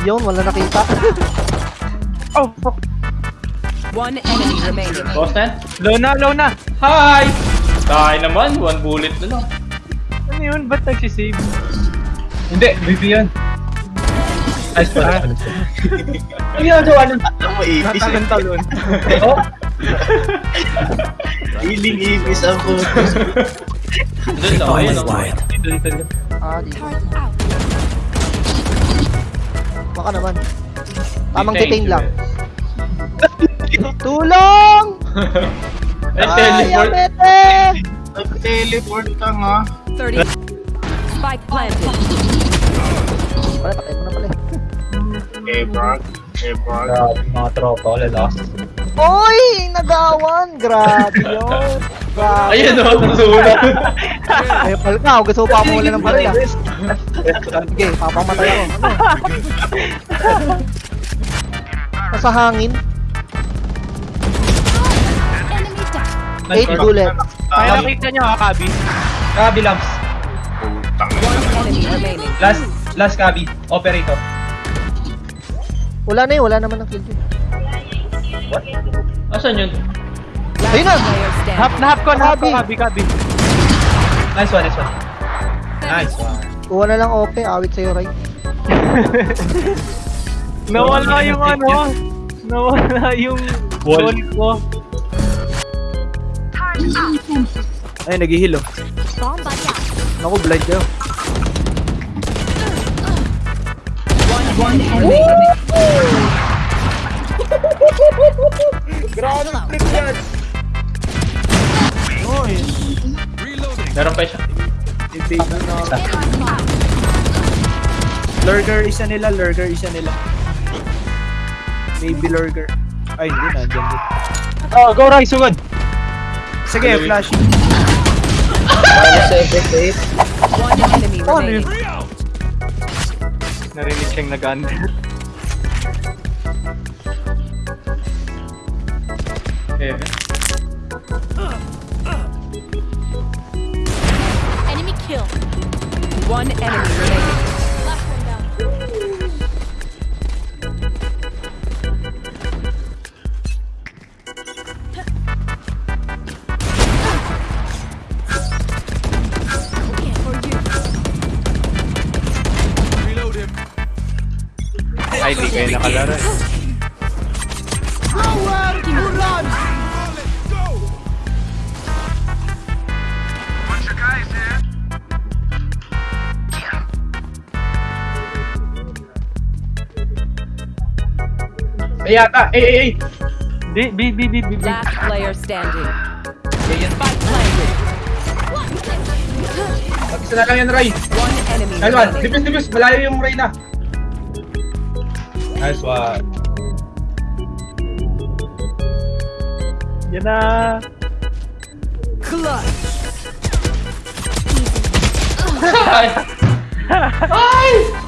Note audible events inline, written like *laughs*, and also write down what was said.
Yun, wala nakita. *laughs* Oh, fuck. One enemy remaining. Boss na? Low na, low na. Hi! Tayo naman, one bullet na lang. Ano yun? Ba't nagsisave? Hindi, VP yan. Ayos pa. Ang ginagawa nun? Ang maipis eh. Natagan talon. Oh, Hiling ipis ang puto. doon na, ayun ako. Dun. Ah, di. Baka naman. Tamang detain lang. *laughs* Tulong! *laughs* Ay, Ay, teleport. Nag-teleport ka nga. 30. Spike planted. Pala, patay mo na pala. Eh, Brog. Eh, Brog. Grabe, mga tropa, wala last. Oy! Nagawan! Grabe yun! Ayun o, nasulat. Eh, pal ka, gusto ko pa mo wala ng baril ah. Sige, papamatay ako. Ano? Nasa hangin, 8 bullet. Kaya nakita nyo ha, Kabi. Kabi lamps. Last, last Kabi. Operator. Wala na yun, wala naman ng kill dyan. Asan yun? Ayun na! Half na half ko, na half ko, Kabi. Kabi. Nice one, nice one. Nice one. Kuha na lang OP, awit sa'yo, right? *laughs* Nawala yung ano. Nawala yung Wall. ko. Ay, nag-heal oh. Naku, blind kayo. One, one enemy. Pa siya. Lurker isa nila, lurker isa nila. Maybe lurker. Ay, hindi na, dyan din. Oh, go Rai, sugod. Sige, flash. One enemy remaining. Narinig siyang nag-under. Heaven. Kill. One enemy remaining. Last one down. Okay, for you. Ay, di kayo nakalaro eh. Ay, yata. Ay, ay, ay. Di, bi, bi, bi, bi, bi. Last player standing. Spike planted. Mag-isa na lang yan, Rai. One enemy Nice one. dipis. Malayo yung Rai na. Nice one. Yan na. *laughs* Ay! Ay!